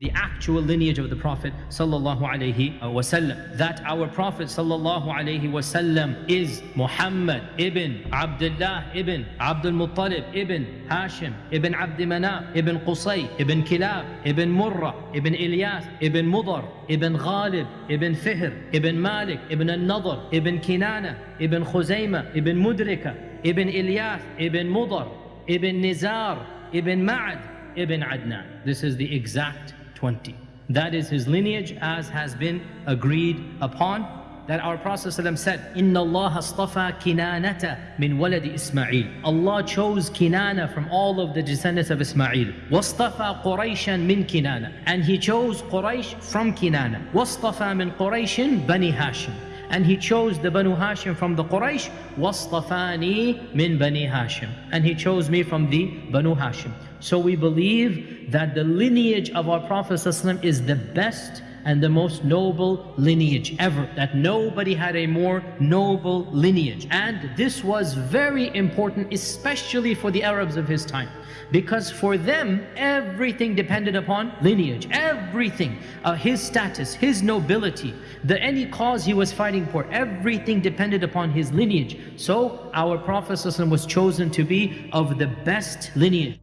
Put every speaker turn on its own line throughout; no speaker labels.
the actual lineage of the Prophet sallallahu alaihi wasallam. That our Prophet sallallahu alaihi wasallam is Muhammad ibn Abdullah ibn Abdul Muttalib ibn Hashim ibn Abd Manaf ibn Qusay ibn Kilab ibn Murrah ibn Ilyas ibn Mudar ibn Ghalib ibn Fihr ibn Malik ibn Al-Nadr ibn Kinana ibn Khuzaymah ibn Mudrika ibn Ilyas ibn Mudar ibn Nizar ibn Ma'ad ibn Adnan. This is the exact 20. That is his lineage as has been agreed upon that our Prophet said, Inna Allah astafa kinanata min waladi Ismail. Allah chose Kinana from all of the descendants of Ismail. Wastafa Quraishan min Kinana. And he chose Quraysh from Kinana. Wastafa min Quraishin bani Hashim and he chose the Banu Hashim from the Quraysh وَاصْطَفَانِي مِنْ بَنِي Hashim and he chose me from the Banu Hashim so we believe that the lineage of our Prophet ﷺ is the best and the most noble lineage ever. That nobody had a more noble lineage. And this was very important, especially for the Arabs of his time. Because for them, everything depended upon lineage. Everything. Uh, his status, his nobility, the any cause he was fighting for, everything depended upon his lineage. So our Prophet was chosen to be of the best lineage.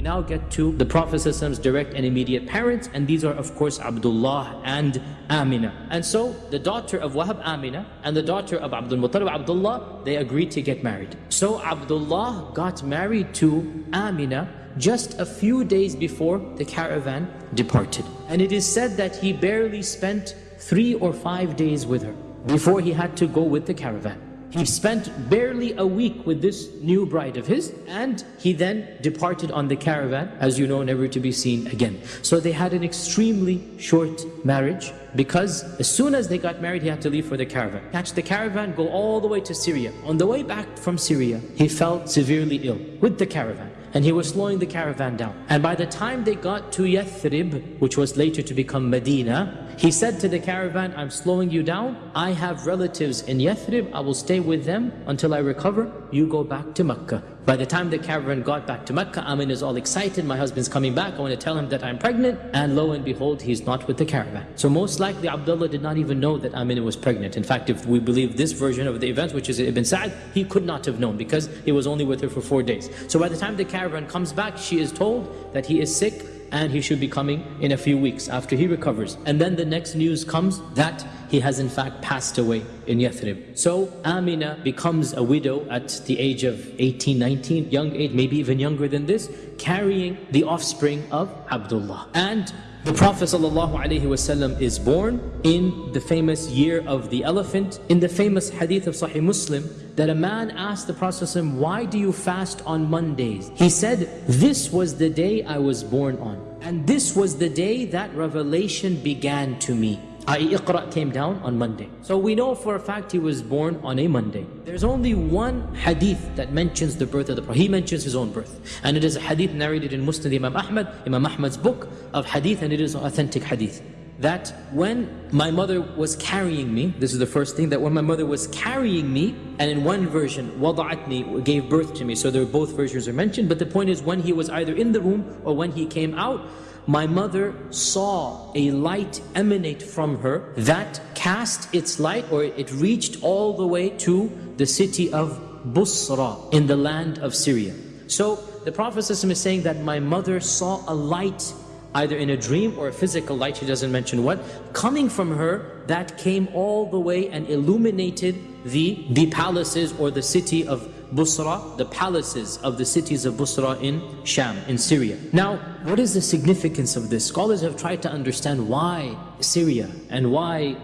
We now get to the Prophet's direct and immediate parents and these are of course Abdullah and Amina. And so the daughter of Wahab Amina and the daughter of Abdul Muttalib Abdullah, they agreed to get married. So Abdullah got married to Amina just a few days before the caravan departed. And it is said that he barely spent three or five days with her before he had to go with the caravan. He spent barely a week with this new bride of his and he then departed on the caravan, as you know, never to be seen again. So they had an extremely short marriage because as soon as they got married, he had to leave for the caravan. Catch the caravan, go all the way to Syria. On the way back from Syria, he fell severely ill with the caravan and he was slowing the caravan down. And by the time they got to Yathrib, which was later to become Medina, he said to the caravan, I'm slowing you down. I have relatives in Yathrib. I will stay with them until I recover. You go back to Mecca. By the time the caravan got back to Mecca, Amina is all excited. My husband's coming back. I want to tell him that I'm pregnant. And lo and behold, he's not with the caravan. So most likely Abdullah did not even know that Amina was pregnant. In fact, if we believe this version of the events, which is Ibn Sa'd, he could not have known because he was only with her for four days. So by the time the caravan comes back, she is told that he is sick and he should be coming in a few weeks after he recovers. And then the next news comes that he has in fact passed away in Yathrib. So Amina becomes a widow at the age of 18, 19, young age, maybe even younger than this, carrying the offspring of Abdullah. And the Prophet ﷺ is born in the famous year of the elephant. In the famous hadith of Sahih Muslim, that a man asked the Prophet ﷺ, why do you fast on Mondays? He said, this was the day I was born on. And this was the day that revelation began to me i.e. Iqra came down on Monday. So we know for a fact he was born on a Monday. There's only one hadith that mentions the birth of the Prophet. He mentions his own birth. And it is a hadith narrated in Musnad Imam Ahmad, Imam Ahmad's book of hadith, and it is an authentic hadith. That when my mother was carrying me, this is the first thing, that when my mother was carrying me, and in one version, wada'atni, gave birth to me. So there both versions are mentioned, but the point is when he was either in the womb or when he came out, my mother saw a light emanate from her that cast its light or it reached all the way to the city of Busra in the land of Syria. So the Prophet is saying that my mother saw a light either in a dream or a physical light, he doesn't mention what, coming from her that came all the way and illuminated the, the palaces or the city of Busra, the palaces of the cities of Busra in Sham, in Syria. Now, what is the significance of this? Scholars have tried to understand why Syria and why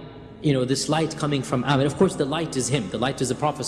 you know, this light coming from Amina. Of course, the light is him, the light is the Prophet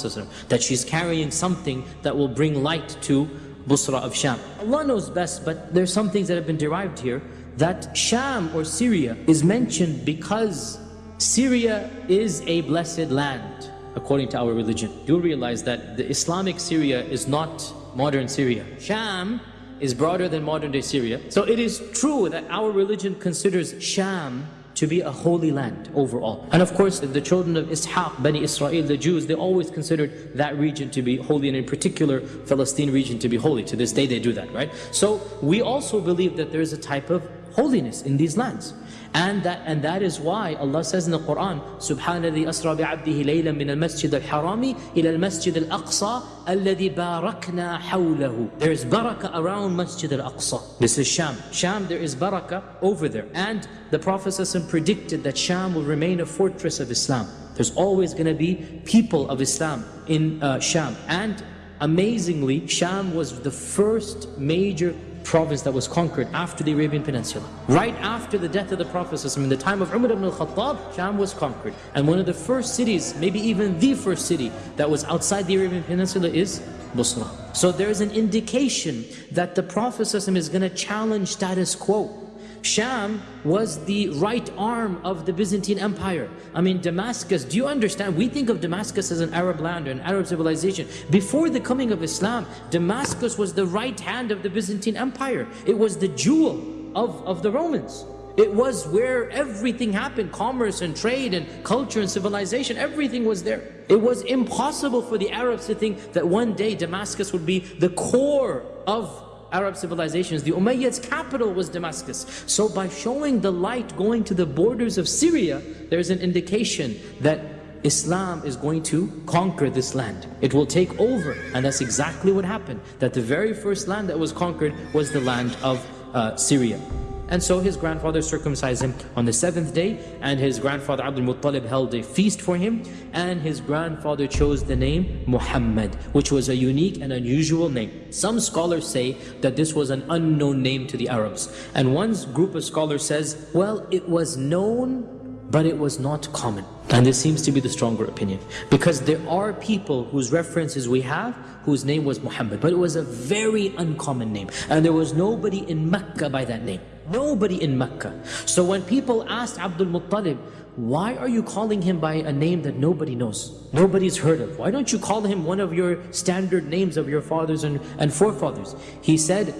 that she's carrying something that will bring light to Busra of Sham. Allah knows best, but there's some things that have been derived here that Sham or Syria is mentioned because Syria is a blessed land according to our religion. You'll realize that the Islamic Syria is not modern Syria. Sham is broader than modern day Syria. So it is true that our religion considers Sham to be a holy land overall. And of course, the children of Ishaq, Bani Israel, the Jews, they always considered that region to be holy, and in particular, Palestine region to be holy. To this day, they do that, right? So we also believe that there is a type of
holiness in these lands. And that, and that is why Allah says in the Quran, Subhanallah asra bi'abdihi min al-masjid al-harami ila al-masjid al-aqsa alladhi barakna hawlahu. There is barakah around Masjid al-Aqsa. This is Sham. Sham, there is barakah over there. And the Prophet ﷺ predicted that Sham will remain a fortress of Islam. There's always going to be people of Islam in uh, Sham. And amazingly, Sham was the first major province that was conquered after the Arabian Peninsula. Right after the death of the Prophet in the time of Umar ibn al-Khattab, Sham was conquered. And one of the first cities, maybe even the first city that was outside the Arabian Peninsula is Busra. So there's an indication that the Prophet is going to challenge status quo. Sham was the right arm of the Byzantine Empire. I mean, Damascus, do you understand? We think of Damascus as an Arab land or an Arab civilization. Before the coming of Islam, Damascus was the right hand of the Byzantine Empire. It was the jewel of, of the Romans. It was where everything happened, commerce and trade and culture and civilization, everything was there. It was impossible for the Arabs to think that one day Damascus would be the core of Arab civilizations, the Umayyads' capital was Damascus. So by showing the light going to the borders of Syria, there's an indication that Islam is going to conquer this land. It will take over. And that's exactly what happened. That the very first land that was conquered was the land of uh, Syria. And so his grandfather circumcised him on the seventh day, and his grandfather Abdul Muttalib held a feast for him, and his grandfather chose the name Muhammad, which was a unique and unusual name. Some scholars say that this was an unknown name to the Arabs. And one group of scholars says, well, it was known but it was not common. And this seems to be the stronger opinion. Because there are people whose references we have, whose name was Muhammad, but it was a very uncommon name. And there was nobody in Mecca by that name. Nobody in Mecca. So when people asked Abdul Muttalib, why are you calling him by a name that nobody knows? Nobody's heard of. Why don't you call him one of your standard names of your fathers and, and forefathers? He said,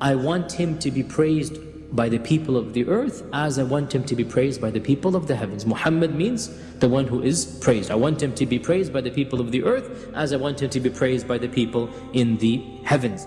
I want him to be praised by the people of the earth as I want him to be praised by the people of the heavens. Muhammad means the one who is praised. I want him to be praised by the people of the earth as I want him to be praised by the people in the heavens.